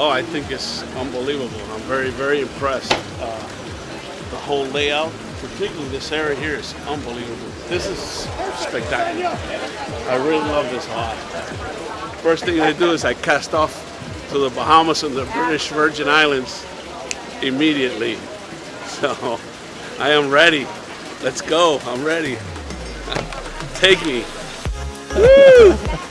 Oh, I think it's unbelievable. I'm very, very impressed. Uh, the whole layout, particularly this area here, is unbelievable. This is spectacular. I really love this a. First thing I do is I cast off to the Bahamas and the British Virgin Islands immediately. So I am ready. Let's go. I'm ready. Take me. Woo!